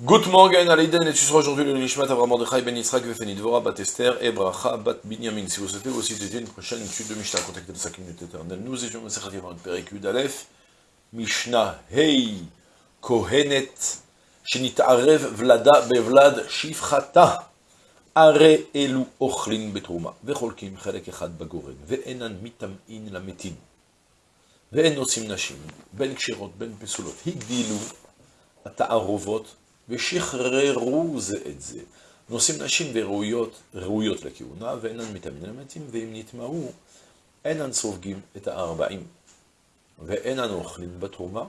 Good morning, Aleiden, et tu seras aujourd'hui le Nishmat Avram Mordechai Ben Yitzhak Vefeni Dvora Bat Esther et Bracha Bat Binyamin. Si vous souhaitez aussi dédier une prochaine étude de Mishnah, contactez les 5 minutes éternelles. Nous étions dans Sechat Yavon Perikud Aleph, Mishnah Hei Kohenet, Shenitarev Vlada Bevlad Shifchata, Are Elu Ochlin Betrouma, Vecholkim Chelek Echad Bagoren, Ve'enan Mitam'in Lametin, Ve'en Nosim Nashim, Ben Kshirot, Ben Pesulot, Higdilu, התערובות, ושחררו זה את זה. נושאים נשים וראויות, ראויות לכהונה, ואינן מתאמין למתים, ואם נטמעו, אינן סופגים את הארבעים. ואינן אוכלים בתרומה,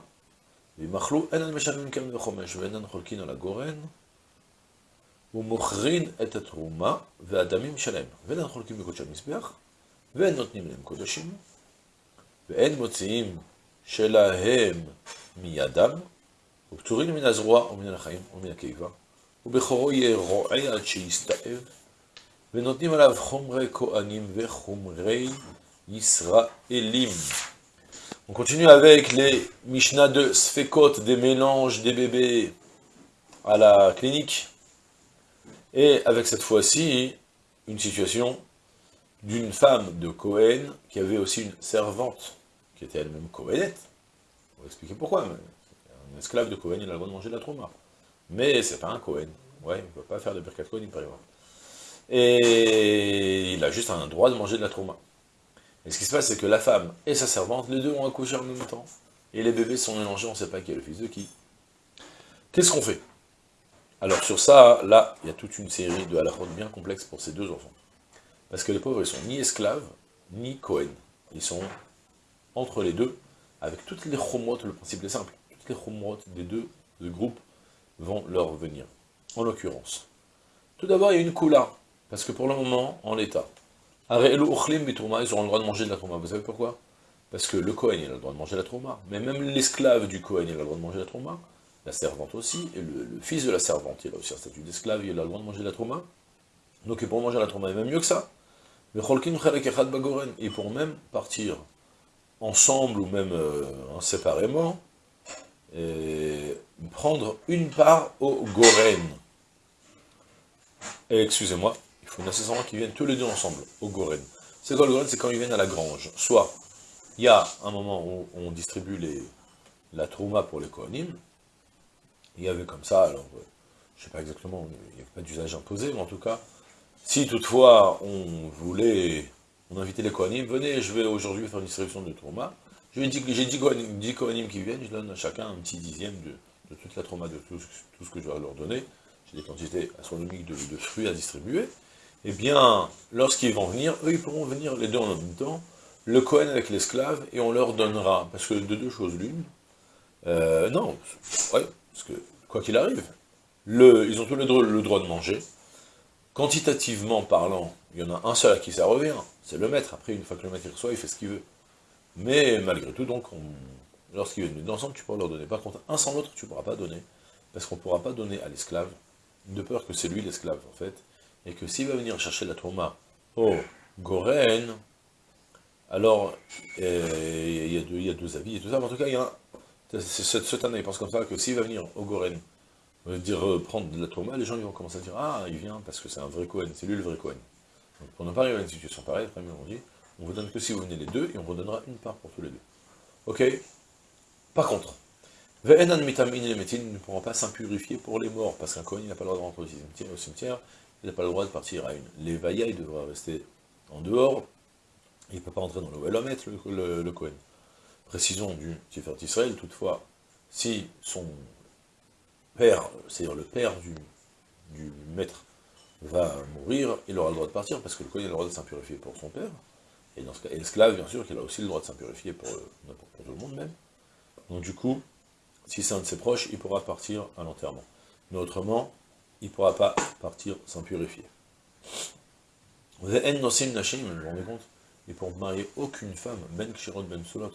ואם אכלו, אינן משלמים קרן וחומש, ואינן חולקין על הגורן, ומוכרין את התרומה והדמים שלהם, ואינן חולקים בקודשי המזבח, ואין נותנים להם קודשים, ואין מוציאים שלהם מידם, ופטורים מן הזרוע ומן החיים ומן הקיבה, ובכורו יהיה רועה עד שיסתאב, ונותנים עליו חומרי כהנים וחומרי ישראלים. On continue avec les Mishnah de Sfekot, des mélanges des bébés à la clinique, et avec cette fois-ci, une situation d'une femme de Cohen qui avait aussi une servante, qui était elle-même Cohenette. On va expliquer pourquoi, mais un esclave de Cohen, il a le droit de manger de la trauma. Mais c'est pas un Cohen. Ouais, il ne peut pas faire de Birkat Cohen, il peut. Et il a juste un droit de manger de la trauma. Et ce qui se passe, c'est que la femme et sa servante, les deux ont accouché en même temps. Et les bébés sont mélangés, on ne sait pas qui est le fils de qui. Qu'est-ce qu'on fait? Alors sur ça, là, il y a toute une série de halachot bien complexes pour ces deux enfants. Parce que les pauvres, ils sont ni esclaves, ni Cohen. Ils sont entre les deux, avec toutes les chomotes, le principe est simple les des deux, groupes vont leur venir. En l'occurrence. Tout d'abord, il y a une coula, parce que pour le moment, en l'état, ils auront le droit de manger de la trauma. Vous savez pourquoi? Parce que le Kohen, il a le droit de manger la trauma, mais même l'esclave du Kohen, il a le droit de manger la trauma, la servante aussi, et le, fils de la servante, il a aussi un statut d'esclave, il a le droit de manger la trauma. Donc pour manger la trauma, est même mieux que ça. Ils pourront même partir ensemble ou même euh, séparément, et prendre une part au Goren. Excusez-moi, il faut nécessairement qu'ils viennent tous les deux ensemble, au Goren. C'est quoi le Goren C'est quand ils viennent à la grange. Soit, il y a un moment où on distribue les, la trouma pour les Kohanim, il y avait comme ça, alors, euh, je ne sais pas exactement, il n'y avait pas d'usage imposé, mais en tout cas, si toutefois on voulait, on invitait les Kohanim, venez, je vais aujourd'hui faire une distribution de trouma, j'ai dit, dix Kohanim qui viennent, je donne à chacun un petit dixième de, toute la trauma, de tout, ce que je dois leur donner. J'ai des quantités astronomiques de, fruits à distribuer. Eh bien, lorsqu'ils vont venir, eux, ils pourront venir les deux en même temps, le Kohen avec l'esclave, et on leur donnera, parce que de deux choses l'une, euh, non, ouais, parce que, quoi qu'il arrive, ils ont tous le droit, le droit de manger, quantitativement parlant, il y en a un seul à qui ça revient, c'est le maître, après, une fois que le maître reçoit, il fait ce qu'il veut. Mais malgré tout, donc, lorsqu'ils viennent ensemble, tu pourras leur donner. Par contre, un sans l'autre, tu ne pourras pas donner, parce qu'on ne pourra pas donner à l'esclave, de peur que c'est lui l'esclave, en fait, et que s'il va venir chercher la trauma au Goren, alors, euh, il y, a deux, avis et tout ça, en tout cas, il y a cette année, il pense comme ça, que s'il va venir au Goren, dire euh, prendre de la trauma, les gens vont commencer à dire, ah, il vient parce que c'est un vrai Cohen, c'est lui le vrai Cohen. Donc, pour ne pas arriver à une situation pareille, après, on dit, on vous donne que si vous venez les deux, et on vous donnera une part pour tous les deux. Ok? Par contre, mitam ne pourront pas s'impurifier pour les morts, parce qu'un Kohen n'a pas le droit de rentrer au cimetière, il n'a pas le droit de partir à une. Les il devra rester en dehors, il ne peut pas entrer dans le Wellomet, le, le. Précision du Tiferet Israël, toutefois, si son père, c'est-à-dire le père du, du maître, va mourir, il aura le droit de partir, parce que le Kohen a le droit de s'impurifier pour son père, et dans ce cas, l'esclave, bien sûr, qu'il a aussi le droit de s'impurifier pour, euh, pour, tout le monde même. Donc du coup, si c'est un de ses proches, il pourra partir à l'enterrement. Mais autrement, il ne pourra pas partir sans purifier. Vous rendez compte? Ne pourront marier aucune femme, Ben Kshirot Ben Sulot,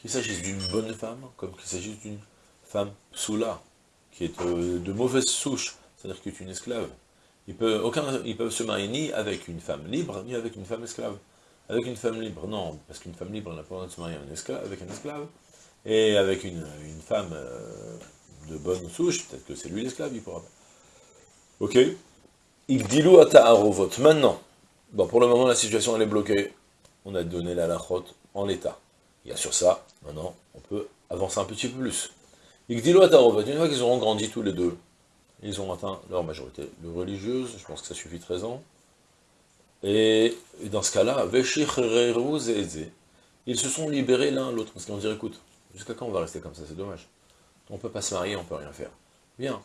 qu'il s'agisse d'une bonne femme, comme qu'il s'agisse d'une femme Psula, qui est euh, de mauvaise souche, c'est-à-dire qui est une esclave. Ils peuvent, aucun, ils peuvent se marier ni avec une femme libre, ni avec une femme esclave. Avec une femme libre, non, parce qu'une femme libre n'a pas le droit de se marier avec un esclave, et avec une, femme euh, de bonne souche, peut-être que c'est lui l'esclave, il pourra pas. Ok Igdilou arovot. Maintenant, bon, pour le moment, la situation, elle est bloquée. On a donné la lachot en l'état. Il y a sur ça, maintenant, on peut avancer un petit peu plus. Igdilou arovot. Une fois qu'ils auront grandi tous les deux, ils ont atteint leur majorité religieuse, je pense que ça suffit 13 ans. Et, dans ce cas-là, ils se sont libérés l'un l'autre, parce qu'on dit, écoute, jusqu'à quand on va rester comme ça, c'est dommage. On ne peut pas se marier, on ne peut rien faire. Bien,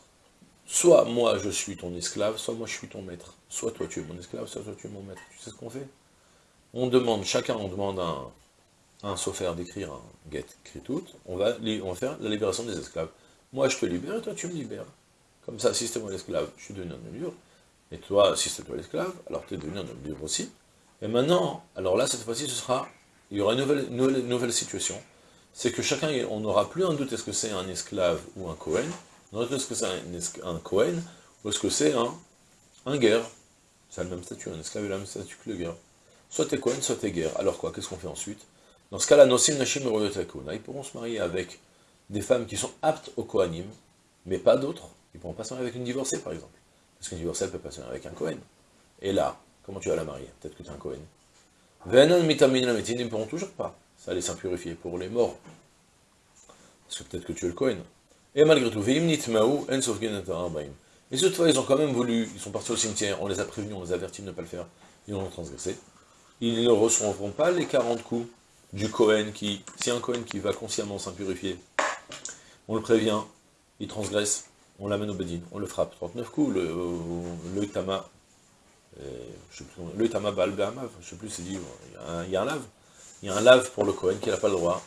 soit moi je suis ton esclave, soit moi je suis ton maître. Soit toi tu es mon esclave, soit toi tu es mon maître. Tu sais ce qu'on fait? On demande, chacun on demande un, un sophère d'écrire un get tout, on va, on va faire la libération des esclaves. Moi je te libère et toi tu me libères. Comme ça, si c'était moi l'esclave, je suis devenu un libre. Et toi, si c'est toi l'esclave, alors tu es devenu un homme libre aussi. Et maintenant, alors là, cette fois-ci, ce sera, il y aura une nouvelle, situation. C'est que chacun, on n'aura plus un doute, est-ce que c'est un esclave ou un Cohen On aura est-ce que c'est un, Cohen ou est-ce que c'est un, un guerre C'est le même statut, un esclave est le même statut que le guerre. Soit t'es Cohen, soit t'es guerre. Alors quoi, qu'est-ce qu'on fait ensuite? Dans ce cas-là, Nosim Nashim ils pourront se marier avec des femmes qui sont aptes au Kohanim, mais pas d'autres. Ils ne pourront pas se marier avec une divorcée, par exemple. Parce qu'une divorcée, peut pas se marier avec un Cohen. Et là, comment tu vas la marier? Peut-être que tu es un Cohen. Venan mitamin la ils ne pourront toujours pas. Ça les s'impurifier pour les morts. Parce que peut-être que tu es le Cohen. Et malgré tout, Et cette fois, ils ont quand même voulu, ils sont partis au cimetière, on les a prévenus, on les avertis de ne pas le faire, ils ont transgressé. Ils ne recevront pas les 40 coups du Cohen qui, si un Cohen qui va consciemment s'impurifier, on le prévient, il transgresse, on l'amène au Bedin, on le frappe 39 coups, le, le Tama, euh, le Tama Baal je sais plus, c'est dit, il y, a un, lave, il y a un lave pour le Cohen qui n'a pas le droit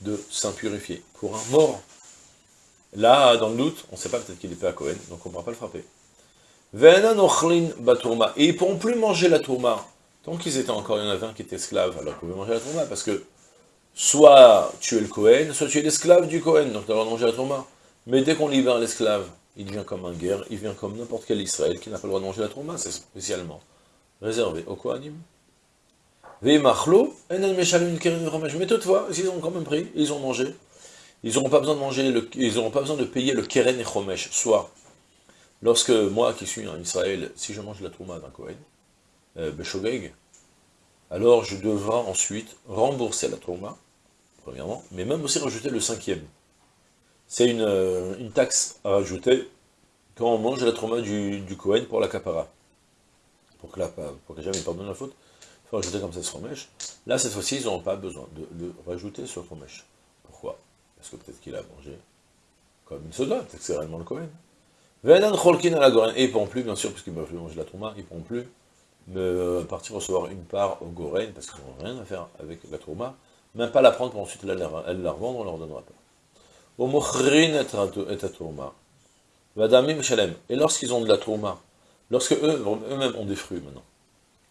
de s'impurifier pour un mort. Là, dans le doute, on ne sait pas, peut-être qu'il est pas à Cohen, donc on ne pourra pas le frapper. Et ils ne pourront plus manger la tourma. Tant qu'ils étaient encore, il y en avait un qui était esclave, alors ils pouvaient manger la tourma, parce que soit tu es le Cohen, soit tu es l'esclave du Cohen, donc tu vas manger la tourma. Mais dès qu'on libère l'esclave, il devient comme un guerre, il vient comme n'importe quel Israël qui n'a pas le droit de manger la trauma, c'est spécialement réservé au Kohanim. Mais toutefois, ils ont quand même pris, ils ont mangé, ils n'auront pas besoin de manger, le, ils n'auront pas besoin de payer le keren et chomesh, soit, lorsque moi qui suis en Israël, si je mange la trauma d'un Kohen, euh, alors je devrai ensuite rembourser la trauma, premièrement, mais même aussi rajouter le cinquième c'est euh, une, taxe à rajouter quand on mange la trauma du, Cohen pour la capara. Pour que, la, pour que jamais il pardonne la faute, il faut rajouter comme ça ce fromèche. Là, cette fois-ci, ils n'auront pas besoin de le rajouter sur fromèche. Pourquoi? Parce que peut-être qu'il a mangé comme il se doit, peut-être que c'est réellement le Cohen. Et ils ne pourront plus, bien sûr, puisqu'ils ne peuvent plus manger la trauma, ils ne pourront plus me partir recevoir une part au Goren, parce qu'ils n'ont rien à faire avec la trauma, même pas la prendre pour ensuite la, revendre, on leur donnera pas. Et lorsqu'ils ont de la tourma, lorsque eux, eux-mêmes ont des fruits maintenant,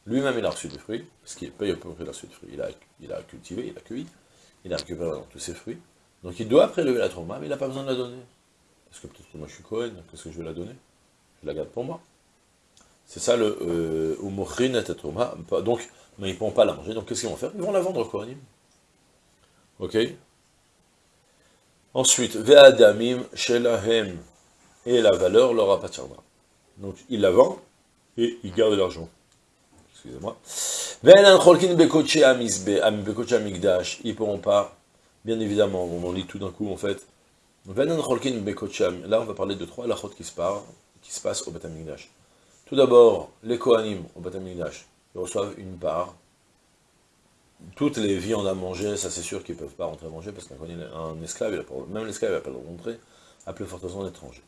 lui-même il a reçu des fruits, parce qu'il paye peu près reçu des fruits, il a, il a cultivé, il a cueilli, il a récupéré tous ses fruits, donc il doit prélever la tourma, mais il n'a pas besoin de la donner. Parce que peut-être que moi je suis Cohen, qu'est-ce que je vais la donner? Je la garde pour moi. C'est ça le euh, donc, mais ils ne pourront pas la manger, donc qu'est-ce qu'ils vont faire? Ils vont la vendre au Kohanim. Ok? Ensuite, Ve'adamim shelahem, et la valeur leur appartiendra. Donc, il la vend, et il garde l'argent. Excusez-moi. Ve'enan cholkin bekoche amizbe, bekoche amigdash, ils pourront pas, bien évidemment, on en lit tout d'un coup, en fait. Ve'enan cholkin bekoche là, on va parler de trois lachot qui se, qui se passent au Batamigdash. Tout d'abord, les Kohanim au Batamigdash, ils reçoivent une part toutes les viandes à manger, ça c'est sûr qu'ils ne peuvent pas rentrer à manger, parce qu'un esclave, même l'esclave n'a pas le droit de rentrer, à plus forte raison étranger.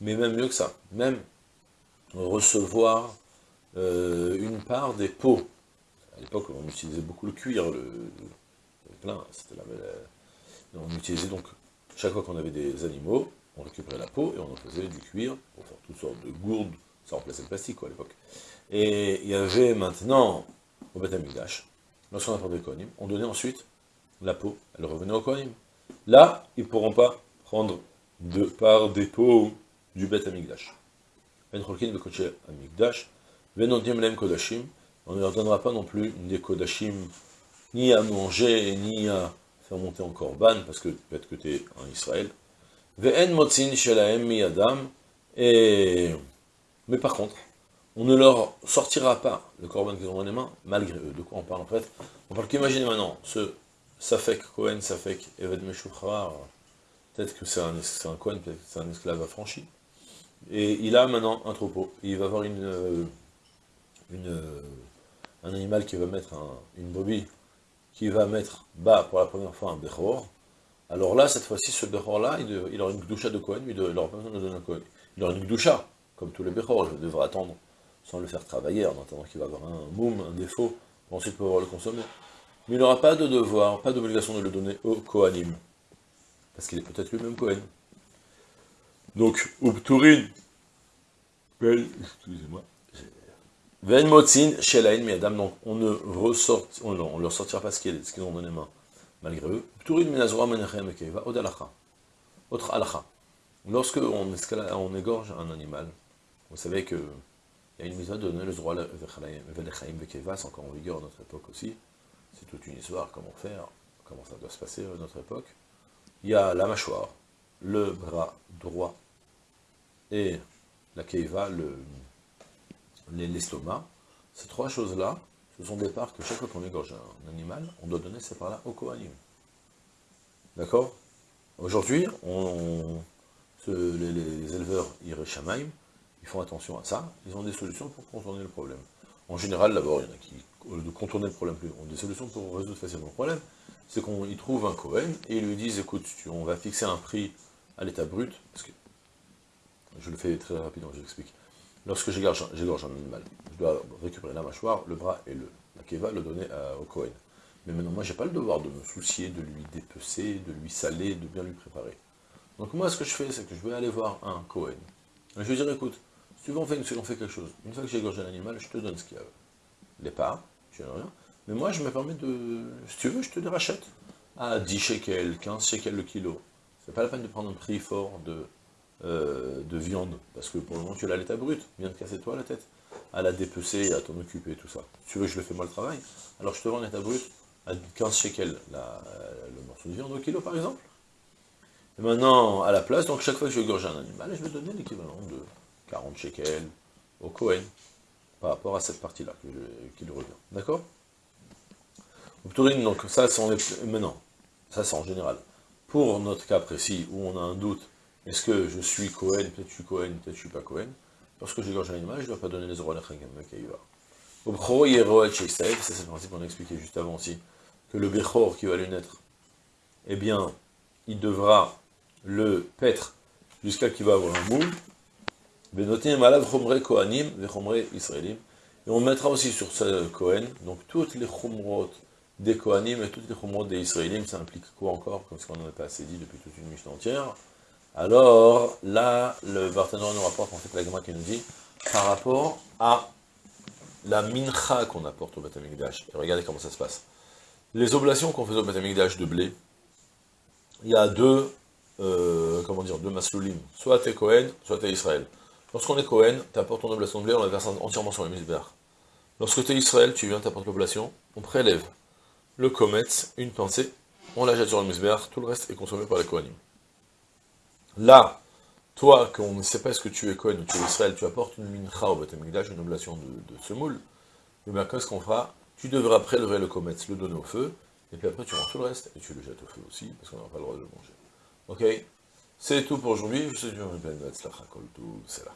Mais même mieux que ça, même recevoir euh, une part des pots. À l'époque, on utilisait beaucoup le cuir, le, plein, c'était la, on utilisait donc, chaque fois qu'on avait des animaux, on récupérait la peau et on en faisait du cuir pour faire toutes sortes de gourdes, ça remplaçait le plastique à l'époque. Et il y avait maintenant, au Beth lorsqu'on a parlé de Kohanim, on donnait ensuite la peau, elle revenait au Kohanim. Là, ils ne pourront pas prendre de part des peaux du Bet Amigdash. Ben Ben on ne leur donnera pas non plus des Kodashim, ni à manger, ni à faire monter en Korban, parce que peut-être que tu es en Israël, et... Mais par contre, on ne leur sortira pas le corban qu'ils ont dans les mains, malgré eux. De quoi on parle en fait On parle qu'imaginer maintenant, ce Safek Kohen, Safek Eved Meshuchrar, peut-être que c'est un, un Kohen, peut-être que c'est un esclave affranchi, et il a maintenant un troupeau, il va avoir une, une, un animal qui va mettre une brebis, qui va mettre bas pour la première fois un Bechor, alors là, cette fois-ci, ce Bechor-là, il, aura une Gdusha de Kohen, il n'aura pas besoin de donner un Kohen. Il aura une Gdusha, comme tous les Bechor, je devrais attendre sans le faire travailler, en attendant qu'il va avoir un moum, un défaut, pour ensuite pouvoir le consommer. Mais il n'aura pas de devoir, pas d'obligation de le donner au Kohanim, parce qu'il est peut-être lui-même Kohen. Donc, Ubturin, excusez-moi, Ven Motzin, Shelain, Miadam, donc on ne ressort, on, on leur sortira pas ce qu'ils ont dans les mains, malgré eux. Ubturin, Minazora, Menachem, Keiva, Odalacha. Autre alacha. Lorsque on, on égorge un animal, vous savez que il y a une mise de donner le droit Vekeva, c'est encore en vigueur à notre époque aussi. C'est toute une histoire, comment faire, comment ça doit se passer à notre époque. Il y a la mâchoire, le bras droit et la keiva, l'estomac. Ces trois choses-là, ce sont des parts que chaque fois qu'on égorge un animal, on doit donner ces parts-là au Kohanim. D'accord? Aujourd'hui, les, les, éleveurs Ireshamaim, ils font attention à ça, ils ont des solutions pour contourner le problème. En général, d'abord, il y en a qui, au lieu de contourner le problème, ont des solutions pour résoudre facilement le problème, c'est qu'ils trouvent un Cohen, et ils lui disent, écoute, on va fixer un prix à l'état brut, parce que, je le fais très rapidement, je l'explique. Lorsque j'égorge un animal, je dois récupérer la mâchoire, le bras et le, la keva, le donner au Cohen. Mais maintenant, moi, j'ai pas le devoir de me soucier, de lui dépecer, de lui saler, de bien lui préparer. Donc moi, ce que je fais, c'est que je vais aller voir un Cohen. je vais dire, écoute, si on fait, on fait quelque chose, une fois que j'ai égorgé l'animal, je te donne ce qu'il y a. Les parts, tu n'as rien. Mais moi, je me permets de... Si tu veux, je te les rachète. À 10 shekels, 15 shekels le kilo. C'est pas la peine de prendre un prix fort de, euh, de viande, parce que pour le moment, tu l'as à l'état brut. Viens de casser toi la tête. À la dépecer, à t'en occuper, tout ça. Tu veux que je le fais moi le travail, alors je te vends l'état brut à 15 shekels la, le morceau de viande au kilo, par exemple. Et maintenant, à la place, donc chaque fois que je gorge un animal, je vais donner l'équivalent de 40 shekels au Cohen, par rapport à cette partie-là qui lui revient. D'accord? Donc ça, c'est maintenant, ça c'est en général. Pour notre cas précis, où on a un doute, est-ce que je suis Cohen, peut-être je suis Cohen, peut-être je suis pas Cohen, lorsque j'égorge un animal, je ne dois pas donner les euros à la Au ça c'est le principe qu'on a expliqué juste avant aussi, que le Bechor qui va lui naître, eh bien, il devra le paître jusqu'à qu'il va avoir un moule, et on mettra aussi sur ce Kohen, donc toutes les chumrot des Kohanim et toutes les chumrot des Israélim, ça implique quoi encore, comme ce qu'on n'en a pas assez dit depuis toute une mission entière. Alors, là, le Barthénor nous rapporte en fait la qui nous dit, par rapport à la mincha qu'on apporte au Batamikdash. Et regardez comment ça se passe. Les oblations qu'on fait au Batamikdash de blé, il y a deux, euh, comment dire, deux masloulim. Soit t'es Kohen, soit t'es Israël. Lorsqu'on est Cohen, tu apportes ton de blé, on la verse entièrement sur le misbéar. Lorsque tu es Israël, tu viens, tu apportes l'oblation, on prélève le comète, une pensée, on la jette sur le misbéar, tout le reste est consommé par les Kohanim. Là, toi, qu'on ne sait pas ce que tu es Cohen ou tu es Israël, tu apportes une mincha au une oblation de, semoule, le bien qu'est-ce qu'on fera? Tu devras prélever le comète, le donner au feu, et puis après tu rends tout le reste, et tu le jettes au feu aussi, parce qu'on n'a pas le droit de le manger. Ok? C'est tout pour aujourd'hui, je suis Jean-Pierre c'est là.